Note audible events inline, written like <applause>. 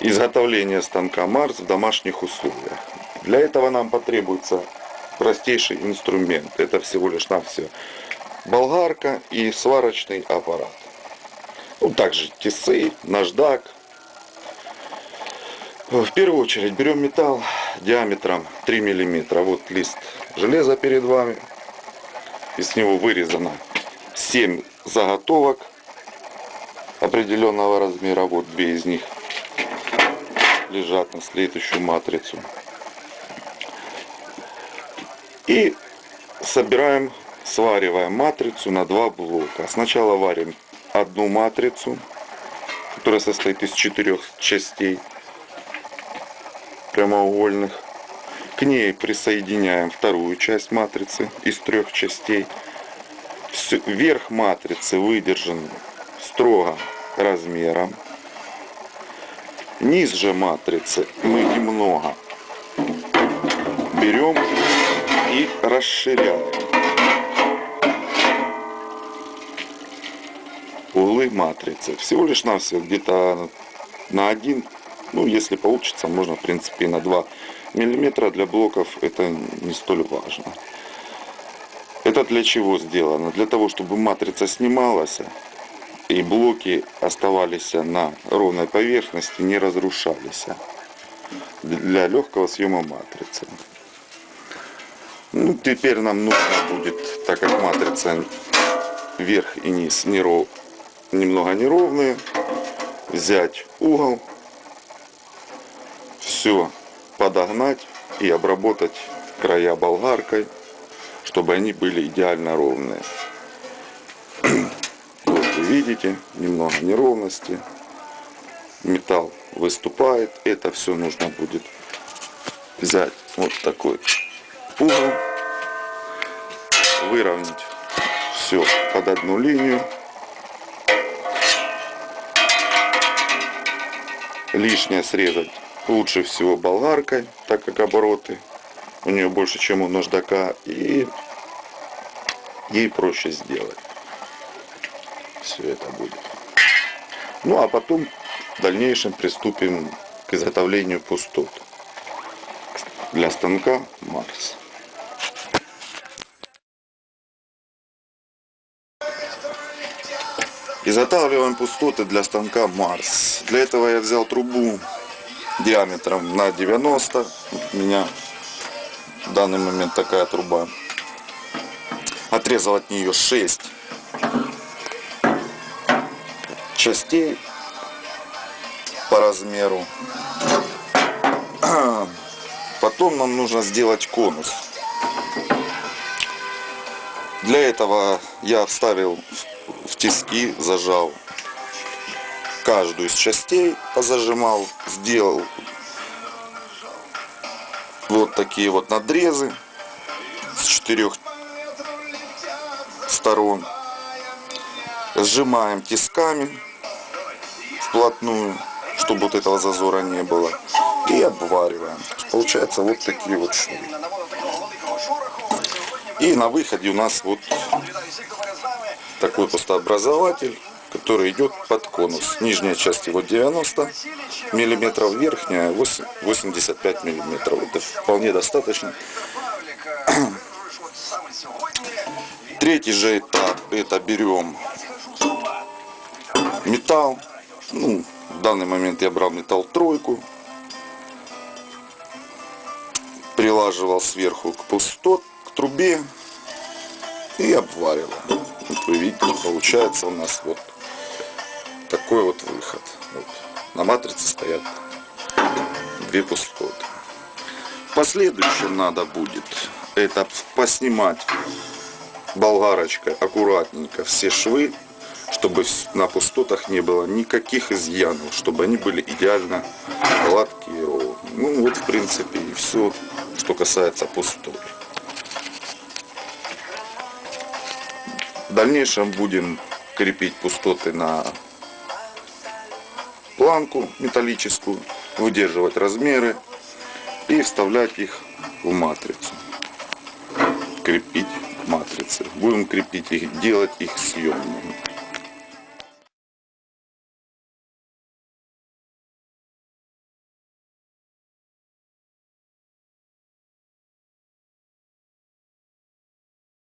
изготовления станка Марс в домашних условиях. Для этого нам потребуется простейший инструмент. Это всего лишь навсего болгарка и сварочный аппарат. Ну, также тесы, наждак. В первую очередь берем металл диаметром 3 миллиметра. Вот лист железа перед вами. Из него вырезано 7 заготовок определенного размера. Вот две из них лежат на следующую матрицу. И собираем, свариваем матрицу на два блока. Сначала варим одну матрицу, которая состоит из четырех частей прямоугольных. К ней присоединяем вторую часть матрицы из трех частей. Верх матрицы выдержан строго размером. Низ же матрицы мы немного берем и расширяем. Углы матрицы. Всего лишь навсего где-то на один, ну если получится, можно в принципе и на 2 миллиметра для блоков это не столь важно. Это для чего сделано? Для того, чтобы матрица снималась и блоки оставались на ровной поверхности, не разрушались для легкого съема матрицы. Ну, теперь нам нужно будет, так как матрица верх и низ неров, немного неровные, взять угол, все подогнать и обработать края болгаркой, чтобы они были идеально ровные. Видите, немного неровности, металл выступает, это все нужно будет взять вот такой угол, выровнять все под одну линию. Лишнее срезать лучше всего болгаркой, так как обороты у нее больше, чем у наждака, и ей проще сделать. Все это будет. Ну а потом в дальнейшем приступим к изготовлению пустот для станка Марс. Изготавливаем пустоты для станка Марс. Для этого я взял трубу диаметром на 90. У меня в данный момент такая труба. Отрезал от нее 6 частей по размеру. <clears throat> Потом нам нужно сделать конус. Для этого я вставил в тиски, зажал каждую из частей, позажимал, сделал вот такие вот надрезы с четырех сторон. Сжимаем тисками вплотную, чтобы вот этого зазора не было. И обвариваем. Получается вот такие вот швы. И на выходе у нас вот такой пустообразователь, который идет под конус. Нижняя часть его 90 миллиметров, верхняя 85 миллиметров. Это вполне достаточно. Третий же этап, это берем металл. Ну, в данный момент я брал металл тройку. Прилаживал сверху к пустот, к трубе и обваривал. Вот вы видите, получается у нас вот такой вот выход. Вот. На матрице стоят две пустоты. В надо будет это поснимать болгарочкой аккуратненько все швы, чтобы на пустотах не было никаких изъянов, чтобы они были идеально гладкие. Ну вот в принципе и все, что касается пустот. В дальнейшем будем крепить пустоты на планку металлическую, выдерживать размеры и вставлять их в матрицу. Крепить матрицы. Будем крепить их, делать их съемными.